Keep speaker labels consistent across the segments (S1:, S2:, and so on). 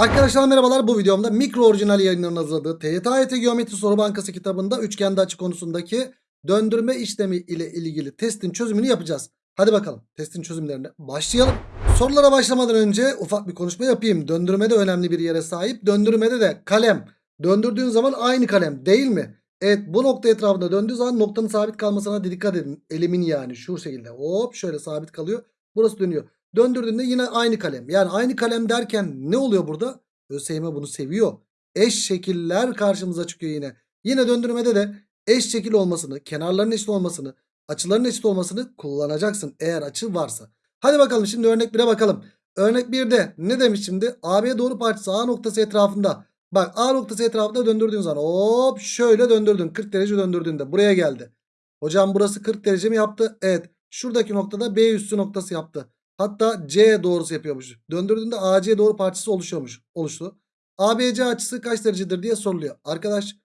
S1: Arkadaşlar merhabalar bu videomda mikro orijinal yayınlarının hazırladığı TYT Geometri Soru Bankası kitabında üçgende açı konusundaki döndürme işlemi ile ilgili testin çözümünü yapacağız. Hadi bakalım testin çözümlerine başlayalım. Sorulara başlamadan önce ufak bir konuşma yapayım. Döndürme de önemli bir yere sahip. Döndürmede de kalem döndürdüğün zaman aynı kalem değil mi? Evet bu nokta etrafında döndüğü zaman noktanın sabit kalmasına dikkat edin. Elimin yani şu şekilde hop şöyle sabit kalıyor. Burası dönüyor. Döndürdüğünde yine aynı kalem. Yani aynı kalem derken ne oluyor burada? ÖSYM bunu seviyor. Eş şekiller karşımıza çıkıyor yine. Yine döndürmede de eş şekil olmasını, kenarların eşit olmasını, açıların eşit olmasını kullanacaksın eğer açı varsa. Hadi bakalım şimdi örnek 1'e bakalım. Örnek 1'de ne demiş şimdi? AB doğru parçası A noktası etrafında. Bak A noktası etrafında döndürdüğün zaman hop şöyle döndürdün. 40 derece döndürdüğünde buraya geldi. Hocam burası 40 derece mi yaptı? Evet. Şuradaki noktada B üssü noktası yaptı. Hatta C doğrusu yapıyormuş. Döndürdüğünde AC doğru parçası oluşuyormuş. Oluştu. ABC açısı kaç derecedir diye soruluyor. Arkadaş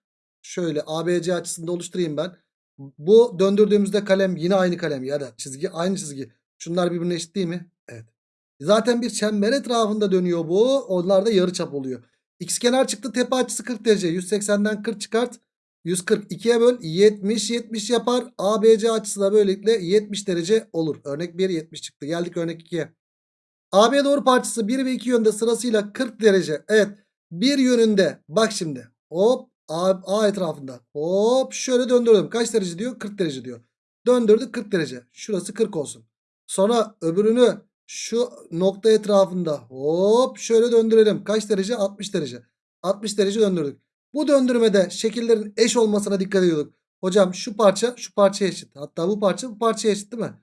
S1: şöyle ABC açısını da oluşturayım ben. Bu döndürdüğümüzde kalem yine aynı kalem ya da çizgi aynı çizgi. Şunlar birbirine eşit değil mi? Evet. Zaten bir çember etrafında dönüyor bu. Onlar da yarıçap oluyor. X kenar çıktı tepe açısı 40 derece. 180'den 40 çıkart. 142'ye böl 70 70 yapar. ABC açısı da böylelikle 70 derece olur. Örnek 1 70 çıktı. Geldik örnek 2'ye. AB doğru parçası 1 ve 2 yönde sırasıyla 40 derece. Evet. Bir yönünde bak şimdi. Hop A, A etrafında. Hop şöyle döndürdüm. Kaç derece diyor? 40 derece diyor. Döndürdük 40 derece. Şurası 40 olsun. Sonra öbürünü şu nokta etrafında hop şöyle döndürelim. Kaç derece? 60 derece. 60 derece döndürdük. Bu döndürmede şekillerin eş olmasına dikkat ediyorduk. Hocam şu parça şu parçaya eşit. Hatta bu parça bu parçaya eşit değil mi?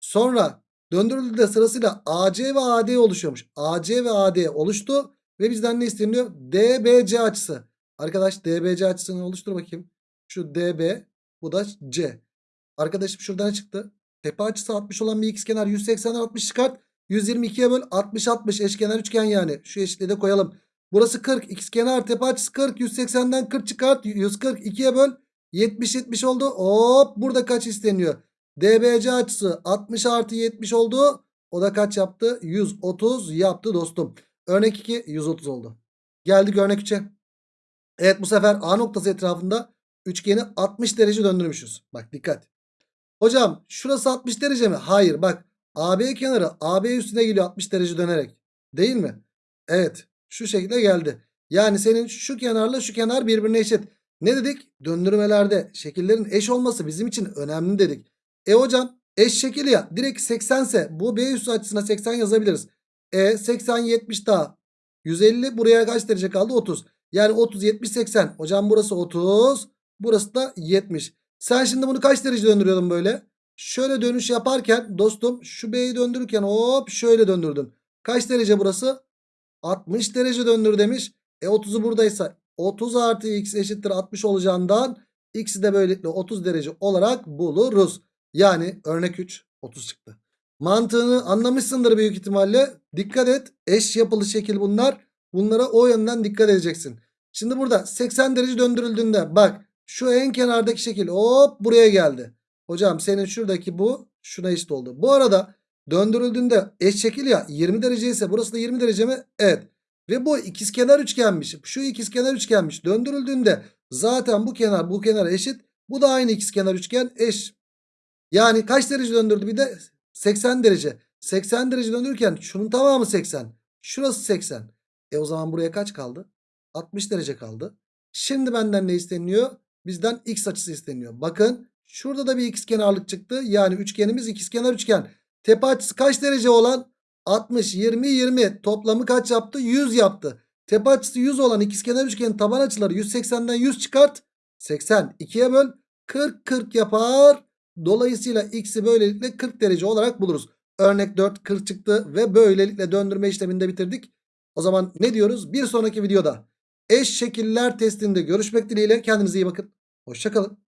S1: Sonra döndürüldüğünde sırasıyla AC ve AD oluşuyormuş. AC ve AD oluştu. Ve bizden ne isteniyor? DBC açısı. Arkadaş DBC açısını oluştur bakayım. Şu DB bu da C. Arkadaşım şuradan çıktı? Tepe açısı 60 olan bir ikizkenar 180'den 60 çıkart. 122'ye böl 60 60 eşkenar üçgen yani. Şu eşitliği de koyalım. Burası 40. Xkenar tepe açısı 40. 180'den 40 çıkart. 140 2'ye böl. 70 70 oldu. Hop burada kaç isteniyor? DBC açısı 60 artı 70 oldu. O da kaç yaptı? 130 yaptı dostum. Örnek 2 130 oldu. Geldik örnek 3'e. Evet bu sefer A noktası etrafında üçgeni 60 derece döndürmüşüz. Bak dikkat. Hocam şurası 60 derece mi? Hayır bak. AB kenarı AB üstüne geliyor 60 derece dönerek. Değil mi? Evet. Şu şekilde geldi. Yani senin şu kenarla şu kenar birbirine eşit. Ne dedik? Döndürmelerde şekillerin eş olması bizim için önemli dedik. E hocam eş şekil ya direkt 80 ise bu B üssü açısına 80 yazabiliriz. E 80 70 daha 150 buraya kaç derece kaldı? 30. Yani 30 70 80. Hocam burası 30 burası da 70. Sen şimdi bunu kaç derece döndürüyordun böyle? Şöyle dönüş yaparken dostum şu B'yi döndürürken hop şöyle döndürdün. Kaç derece burası? 60 derece döndür demiş. E 30'u buradaysa 30 artı x eşittir 60 olacağından x'i de böylelikle 30 derece olarak buluruz. Yani örnek 3 30 çıktı. Mantığını anlamışsındır büyük ihtimalle. Dikkat et eş yapılı şekil bunlar. Bunlara o yönden dikkat edeceksin. Şimdi burada 80 derece döndürüldüğünde bak şu en kenardaki şekil hop buraya geldi. Hocam senin şuradaki bu şuna eşit oldu. Bu arada döndürüldüğünde eş şekil ya 20 derece ise burası da 20 derece mi? Evet. Ve bu ikizkenar üçgenmiş. Şu ikizkenar üçgenmiş. Döndürüldüğünde zaten bu kenar bu kenar eşit. Bu da aynı ikizkenar üçgen eş. Yani kaç derece döndürdü bir de 80 derece. 80 derece döndürürken şunun tamamı 80. Şurası 80. E o zaman buraya kaç kaldı? 60 derece kaldı. Şimdi benden ne isteniyor? Bizden x açısı isteniyor. Bakın şurada da bir ikizkenarlık çıktı. Yani üçgenimiz ikizkenar üçgen. Tepe açısı kaç derece olan? 60, 20, 20. Toplamı kaç yaptı? 100 yaptı. Tepe açısı 100 olan ikizkenar üçgenin taban açıları 180'den 100 çıkart. 80. 2'ye böl. 40, 40 yapar. Dolayısıyla x'i böylelikle 40 derece olarak buluruz. Örnek 4 40 çıktı ve böylelikle döndürme işleminde bitirdik. O zaman ne diyoruz? Bir sonraki videoda eş şekiller testinde görüşmek dileğiyle. Kendinize iyi bakın. Hoşçakalın.